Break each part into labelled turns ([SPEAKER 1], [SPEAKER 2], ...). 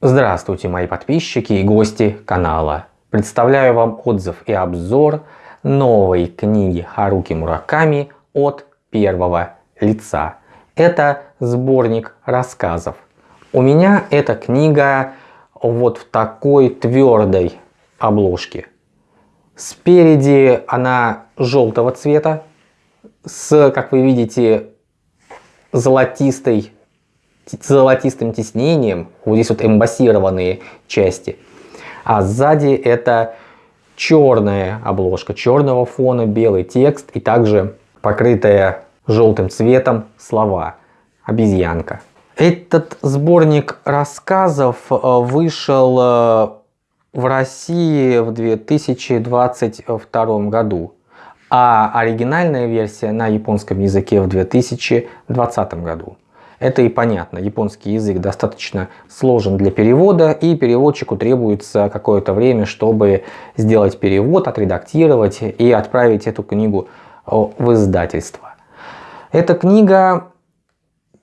[SPEAKER 1] Здравствуйте, мои подписчики и гости канала. Представляю вам отзыв и обзор новой книги Харуки Мураками от первого лица. Это сборник рассказов. У меня эта книга вот в такой твердой обложке. Спереди она желтого цвета с, как вы видите, золотистой золотистым тиснением, вот здесь вот эмбассированные части. А сзади это черная обложка, черного фона, белый текст и также покрытая желтым цветом слова «Обезьянка». Этот сборник рассказов э, вышел э, в России в 2022 году, а оригинальная версия на японском языке в 2020 году. Это и понятно, японский язык достаточно сложен для перевода, и переводчику требуется какое-то время, чтобы сделать перевод, отредактировать и отправить эту книгу в издательство. Эта книга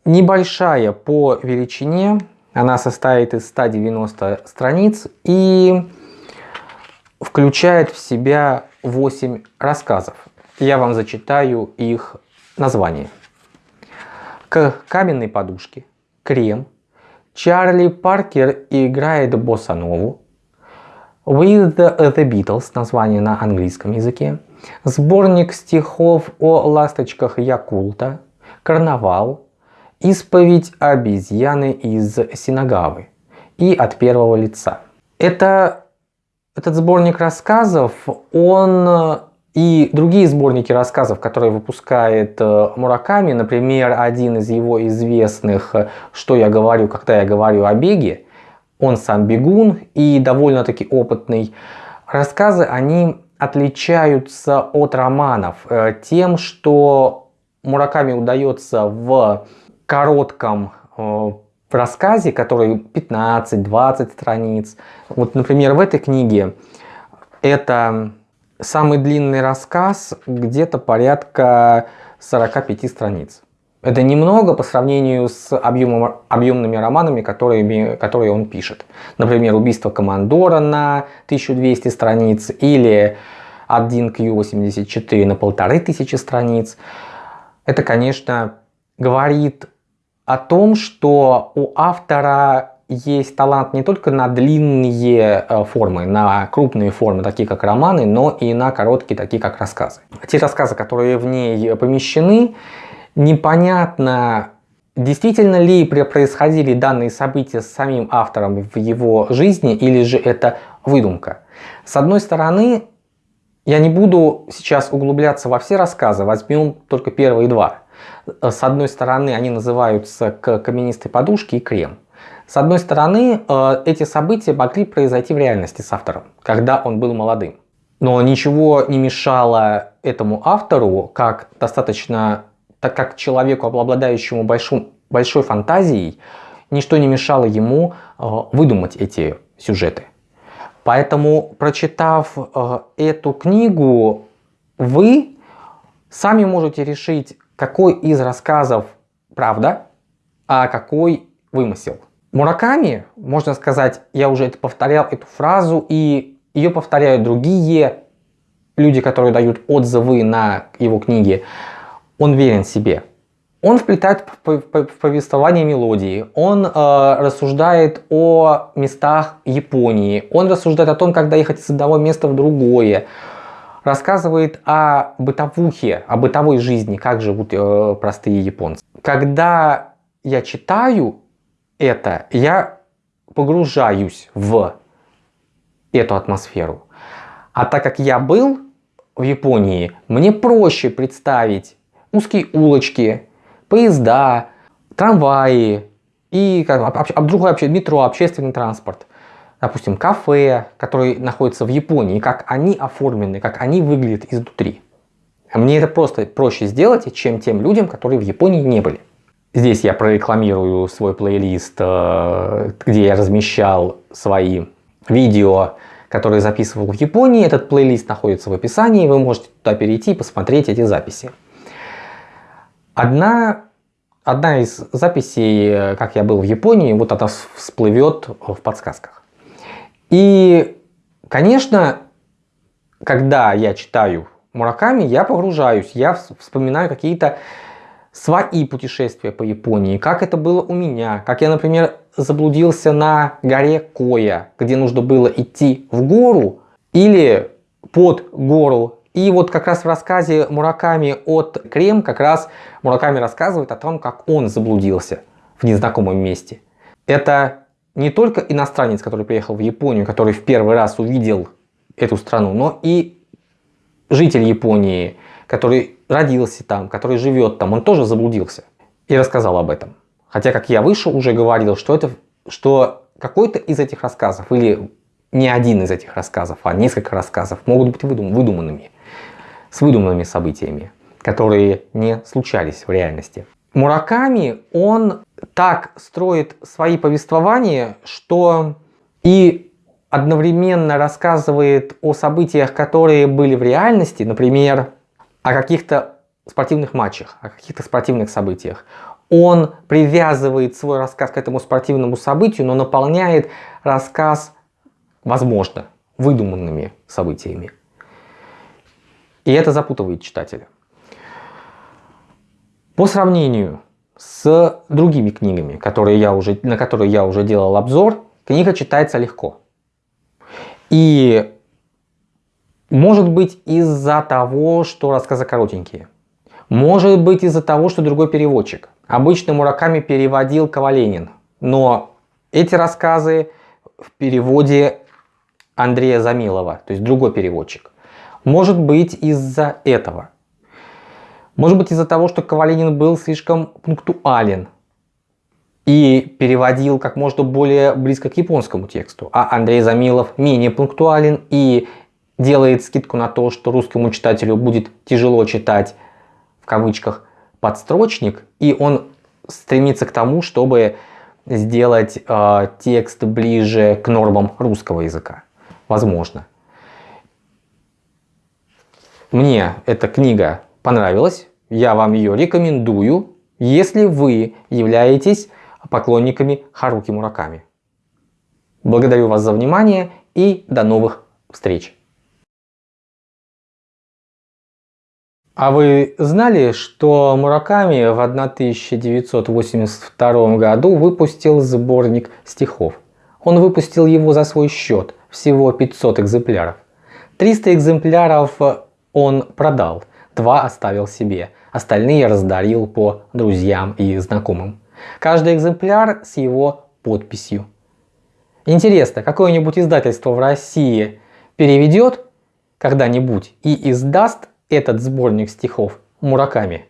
[SPEAKER 1] небольшая по величине, она состоит из 190 страниц и включает в себя 8 рассказов. Я вам зачитаю их название каменной подушке, крем, Чарли Паркер играет боссанову, With the Beatles, название на английском языке, сборник стихов о ласточках Якулта, карнавал, исповедь обезьяны из Синагавы и от первого лица. Это, этот сборник рассказов, он и другие сборники рассказов, которые выпускает э, Мураками, например, один из его известных э, «Что я говорю, когда я говорю о беге», он сам бегун и довольно-таки опытный. Рассказы, они отличаются от романов э, тем, что Мураками удается в коротком рассказе, который 15-20 страниц. Вот, например, в этой книге это Самый длинный рассказ где-то порядка 45 страниц. Это немного по сравнению с объемом, объемными романами, которые, которые он пишет. Например, «Убийство командора» на 1200 страниц или 1Q84 на 1500 страниц. Это, конечно, говорит о том, что у автора есть талант не только на длинные э, формы, на крупные формы, такие как романы, но и на короткие, такие как рассказы. Те рассказы, которые в ней помещены, непонятно, действительно ли происходили данные события с самим автором в его жизни, или же это выдумка. С одной стороны, я не буду сейчас углубляться во все рассказы, возьмем только первые два. С одной стороны, они называются «К каменистой подушке» и «Крем». С одной стороны, э, эти события могли произойти в реальности с автором, когда он был молодым. Но ничего не мешало этому автору, как достаточно, так как человеку, обладающему большим, большой фантазией, ничто не мешало ему э, выдумать эти сюжеты. Поэтому, прочитав э, эту книгу, вы сами можете решить, какой из рассказов правда, а какой вымысел. Мураками, можно сказать, я уже это повторял, эту фразу, и ее повторяют другие люди, которые дают отзывы на его книги. Он верен себе. Он вплетает в повествование мелодии, он э, рассуждает о местах Японии, он рассуждает о том, как доехать из одного места в другое, рассказывает о бытовухе, о бытовой жизни, как живут э, простые японцы. Когда я читаю это, я погружаюсь в эту атмосферу. А так как я был в Японии, мне проще представить узкие улочки, поезда, трамваи и как, об, другое вообще метро, общественный транспорт. Допустим, кафе, которые находятся в Японии, как они оформлены, как они выглядят изнутри. Мне это просто проще сделать, чем тем людям, которые в Японии не были. Здесь я прорекламирую свой плейлист, э, где я размещал свои видео, которые записывал в Японии. Этот плейлист находится в описании, вы можете туда перейти и посмотреть эти записи. Одна одна из записей, э, как я был в Японии, вот она всплывет в подсказках. И, конечно, когда я читаю Мураками, я погружаюсь, я вспоминаю какие-то свои путешествия по Японии, как это было у меня, как я, например, заблудился на горе Коя, где нужно было идти в гору или под гору. И вот как раз в рассказе Мураками от Крем, как раз Мураками рассказывает о том, как он заблудился в незнакомом месте. Это не только иностранец, который приехал в Японию, который в первый раз увидел эту страну, но и житель Японии, который родился там, который живет там, он тоже заблудился и рассказал об этом. Хотя, как я выше уже говорил, что, это, что какой-то из этих рассказов или не один из этих рассказов, а несколько рассказов могут быть выдум выдуманными, с выдуманными событиями, которые не случались в реальности. Мураками, он так строит свои повествования, что и одновременно рассказывает о событиях, которые были в реальности, например, о каких-то спортивных матчах, о каких-то спортивных событиях. Он привязывает свой рассказ к этому спортивному событию, но наполняет рассказ, возможно, выдуманными событиями. И это запутывает читателя. По сравнению с другими книгами, которые я уже, на которые я уже делал обзор, книга читается легко. И может быть из-за того, что рассказы коротенькие. Может быть из-за того, что другой переводчик. Обычно Мураками переводил Коваленин. Но эти рассказы в переводе Андрея Замилова, то есть другой переводчик. Может быть из-за этого. Может быть из-за того, что Коваленин был слишком пунктуален и переводил как можно более близко к японскому тексту, а Андрей Замилов менее пунктуален и делает скидку на то, что русскому читателю будет тяжело читать в кавычках подстрочник, и он стремится к тому, чтобы сделать э, текст ближе к нормам русского языка. Возможно. Мне эта книга понравилась, я вам ее рекомендую, если вы являетесь поклонниками Харуки Мураками. Благодарю вас за внимание и до новых встреч! А вы знали, что Мураками в 1982 году выпустил сборник стихов? Он выпустил его за свой счет, всего 500 экземпляров. 300 экземпляров он продал, два оставил себе, остальные раздарил по друзьям и знакомым. Каждый экземпляр с его подписью. Интересно, какое-нибудь издательство в России переведет когда-нибудь и издаст этот сборник стихов Мураками?